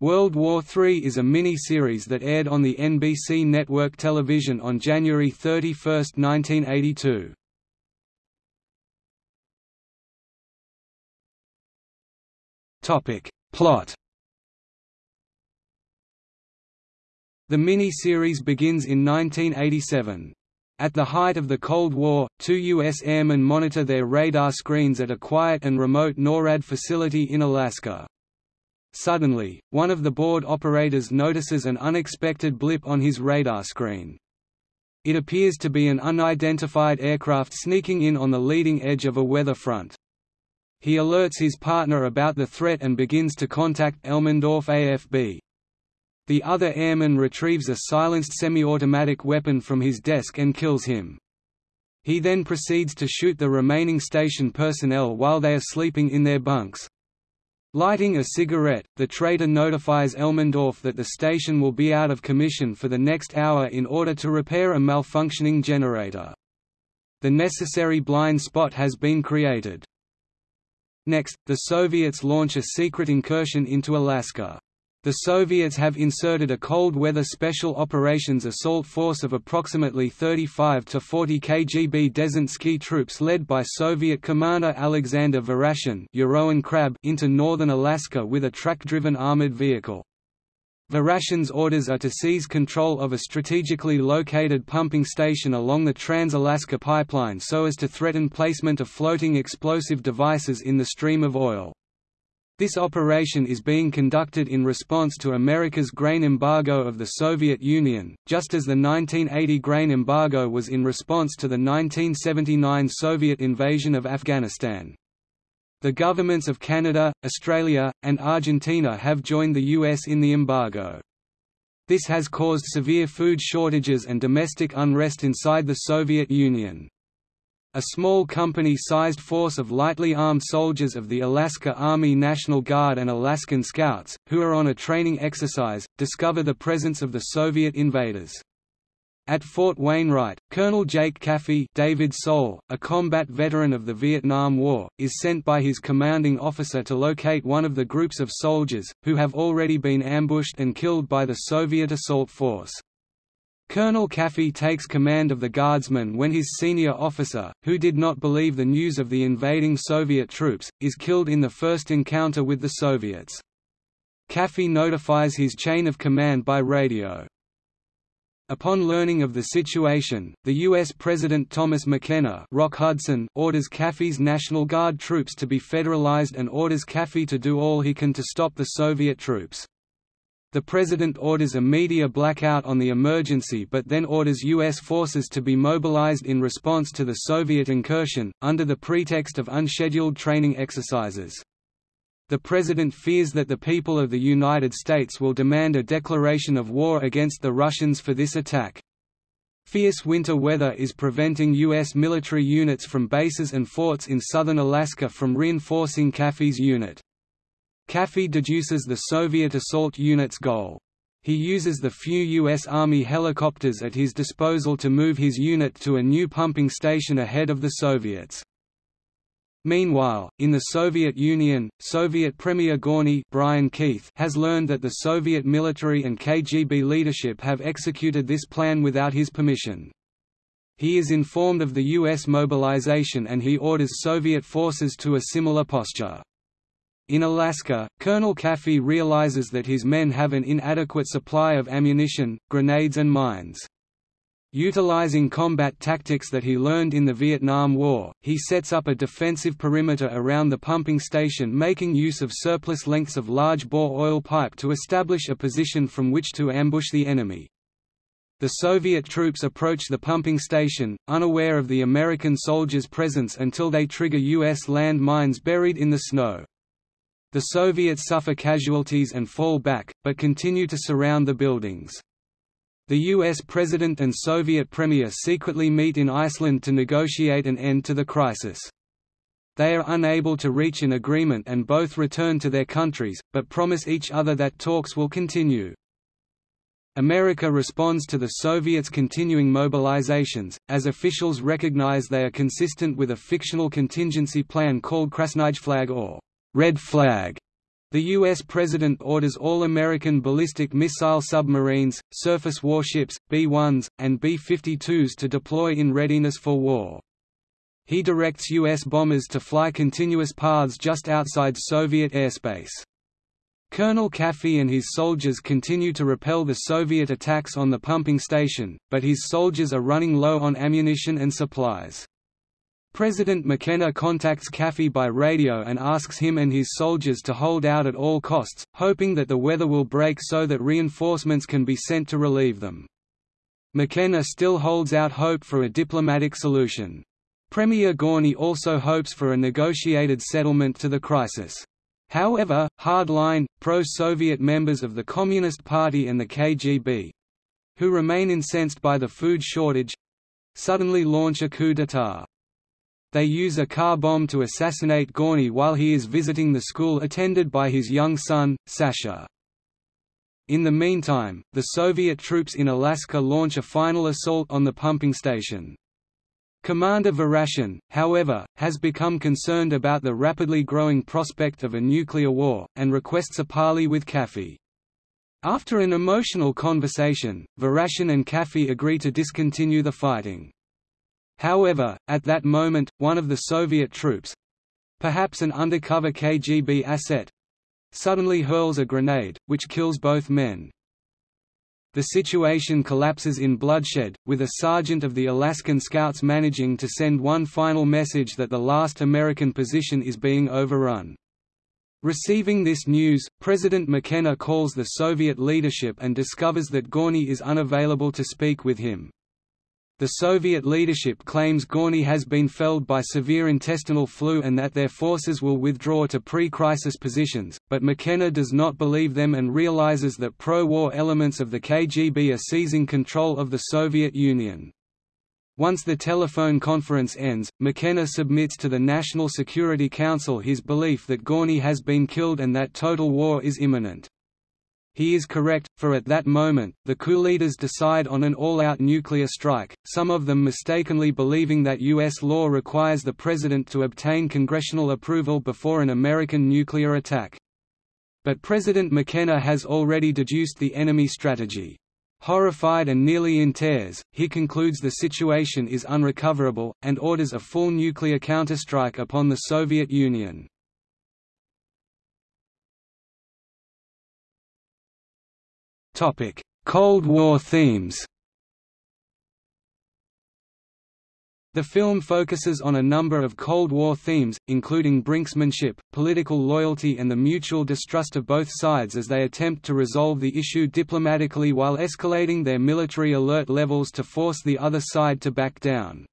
World War III is a mini-series that aired on the NBC network television on January 31, 1982. Topic. Plot The mini-series begins in 1987. At the height of the Cold War, two U.S. airmen monitor their radar screens at a quiet and remote NORAD facility in Alaska. Suddenly, one of the board operators notices an unexpected blip on his radar screen. It appears to be an unidentified aircraft sneaking in on the leading edge of a weather front. He alerts his partner about the threat and begins to contact Elmendorf AFB. The other airman retrieves a silenced semi-automatic weapon from his desk and kills him. He then proceeds to shoot the remaining station personnel while they are sleeping in their bunks. Lighting a cigarette, the traitor notifies Elmendorf that the station will be out of commission for the next hour in order to repair a malfunctioning generator. The necessary blind spot has been created. Next, the Soviets launch a secret incursion into Alaska. The Soviets have inserted a cold weather special operations assault force of approximately 35 to 40 KGB Desinsky troops led by Soviet commander Alexander Verashin into northern Alaska with a track-driven armored vehicle. Verashin's orders are to seize control of a strategically located pumping station along the Trans-Alaska Pipeline so as to threaten placement of floating explosive devices in the stream of oil. This operation is being conducted in response to America's grain embargo of the Soviet Union, just as the 1980 grain embargo was in response to the 1979 Soviet invasion of Afghanistan. The governments of Canada, Australia, and Argentina have joined the US in the embargo. This has caused severe food shortages and domestic unrest inside the Soviet Union. A small company-sized force of lightly armed soldiers of the Alaska Army National Guard and Alaskan Scouts, who are on a training exercise, discover the presence of the Soviet invaders. At Fort Wainwright, Colonel Jake Caffey David Soul, a combat veteran of the Vietnam War, is sent by his commanding officer to locate one of the groups of soldiers, who have already been ambushed and killed by the Soviet assault force. Colonel Caffey takes command of the Guardsmen when his senior officer, who did not believe the news of the invading Soviet troops, is killed in the first encounter with the Soviets. Caffey notifies his chain of command by radio. Upon learning of the situation, the U.S. President Thomas McKenna Rock Hudson orders Caffey's National Guard troops to be federalized and orders Caffey to do all he can to stop the Soviet troops. The President orders a media blackout on the emergency but then orders U.S. forces to be mobilized in response to the Soviet incursion, under the pretext of unscheduled training exercises. The President fears that the people of the United States will demand a declaration of war against the Russians for this attack. Fierce winter weather is preventing U.S. military units from bases and forts in southern Alaska from reinforcing Caffey's unit. Caffey deduces the Soviet assault unit's goal. He uses the few U.S. Army helicopters at his disposal to move his unit to a new pumping station ahead of the Soviets. Meanwhile, in the Soviet Union, Soviet Premier Gorny Brian Keith has learned that the Soviet military and KGB leadership have executed this plan without his permission. He is informed of the U.S. mobilization and he orders Soviet forces to a similar posture. In Alaska, Colonel Caffey realizes that his men have an inadequate supply of ammunition, grenades and mines. Utilizing combat tactics that he learned in the Vietnam War, he sets up a defensive perimeter around the pumping station making use of surplus lengths of large-bore oil pipe to establish a position from which to ambush the enemy. The Soviet troops approach the pumping station, unaware of the American soldiers' presence until they trigger U.S. land mines buried in the snow. The Soviets suffer casualties and fall back, but continue to surround the buildings. The US President and Soviet Premier secretly meet in Iceland to negotiate an end to the crisis. They are unable to reach an agreement and both return to their countries, but promise each other that talks will continue. America responds to the Soviets' continuing mobilizations, as officials recognize they are consistent with a fictional contingency plan called Krasnij Flag or Red Flag. The U.S. President orders all American ballistic missile submarines, surface warships, B-1s, and B-52s to deploy in readiness for war. He directs U.S. bombers to fly continuous paths just outside Soviet airspace. Colonel Caffey and his soldiers continue to repel the Soviet attacks on the pumping station, but his soldiers are running low on ammunition and supplies. President McKenna contacts Caffey by radio and asks him and his soldiers to hold out at all costs, hoping that the weather will break so that reinforcements can be sent to relieve them. McKenna still holds out hope for a diplomatic solution. Premier Gorny also hopes for a negotiated settlement to the crisis. However, hard-line, pro-Soviet members of the Communist Party and the KGB—who remain incensed by the food shortage—suddenly launch a coup d'état. They use a car bomb to assassinate Gorny while he is visiting the school attended by his young son, Sasha. In the meantime, the Soviet troops in Alaska launch a final assault on the pumping station. Commander Verashin, however, has become concerned about the rapidly growing prospect of a nuclear war, and requests a parley with Caffey. After an emotional conversation, Verashin and Caffey agree to discontinue the fighting. However, at that moment, one of the Soviet troops—perhaps an undercover KGB asset—suddenly hurls a grenade, which kills both men. The situation collapses in bloodshed, with a sergeant of the Alaskan Scouts managing to send one final message that the last American position is being overrun. Receiving this news, President McKenna calls the Soviet leadership and discovers that Gorny is unavailable to speak with him. The Soviet leadership claims Gorny has been felled by severe intestinal flu and that their forces will withdraw to pre-crisis positions, but McKenna does not believe them and realizes that pro-war elements of the KGB are seizing control of the Soviet Union. Once the telephone conference ends, McKenna submits to the National Security Council his belief that Gorny has been killed and that total war is imminent. He is correct, for at that moment, the coup leaders decide on an all-out nuclear strike, some of them mistakenly believing that U.S. law requires the president to obtain congressional approval before an American nuclear attack. But President McKenna has already deduced the enemy strategy. Horrified and nearly in tears, he concludes the situation is unrecoverable, and orders a full nuclear counterstrike upon the Soviet Union. Cold War themes The film focuses on a number of Cold War themes, including brinksmanship, political loyalty and the mutual distrust of both sides as they attempt to resolve the issue diplomatically while escalating their military alert levels to force the other side to back down.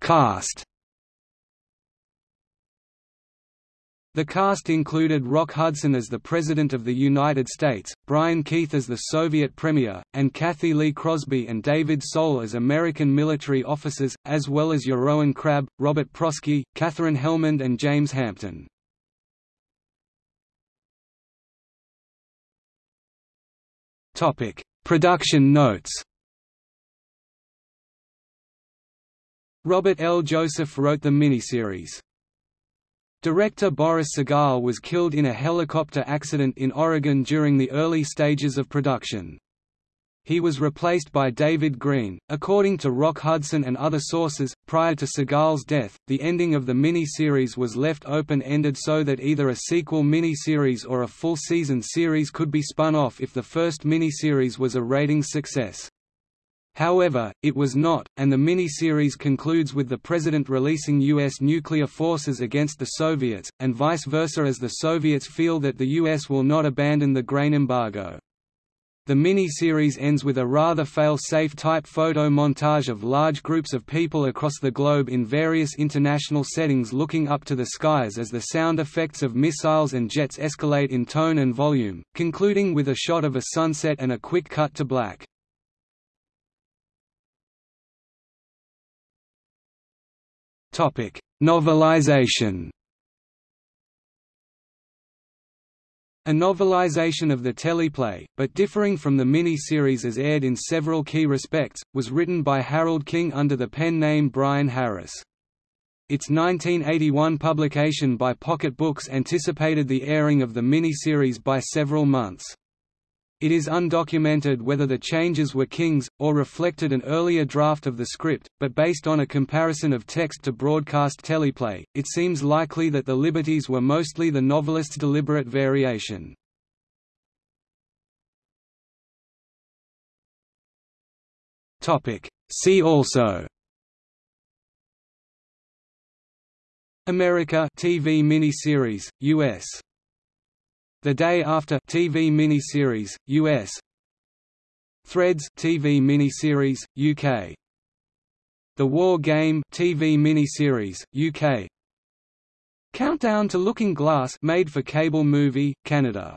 Cast The cast included Rock Hudson as the President of the United States, Brian Keith as the Soviet Premier, and Cathy Lee Crosby and David Soul as American military officers, as well as Jeroen Krabbé, Robert Prosky, Katherine Helmond and James Hampton. Production notes Robert L. Joseph wrote the miniseries. Director Boris Sagal was killed in a helicopter accident in Oregon during the early stages of production. He was replaced by David Greene. According to Rock Hudson and other sources, prior to Sagal's death, the ending of the mini-series was left open-ended so that either a sequel mini-series or a full-season series could be spun off if the first mini-series was a ratings success. However, it was not, and the mini-series concludes with the President releasing U.S. nuclear forces against the Soviets, and vice versa as the Soviets feel that the U.S. will not abandon the grain embargo. The mini-series ends with a rather fail-safe type photo montage of large groups of people across the globe in various international settings looking up to the skies as the sound effects of missiles and jets escalate in tone and volume, concluding with a shot of a sunset and a quick cut to black. Topic: Novelization. A novelization of the teleplay, but differing from the mini-series as aired in several key respects, was written by Harold King under the pen name Brian Harris. Its 1981 publication by Pocket Books anticipated the airing of the mini-series by several months. It is undocumented whether the changes were King's, or reflected an earlier draft of the script, but based on a comparison of text to broadcast teleplay, it seems likely that the liberties were mostly the novelist's deliberate variation. See also Amerika TV mini-series, US the Day After TV mini-series, US Threads TV mini-series, UK The War Game TV mini-series, UK Countdown to Looking Glass made for cable movie, Canada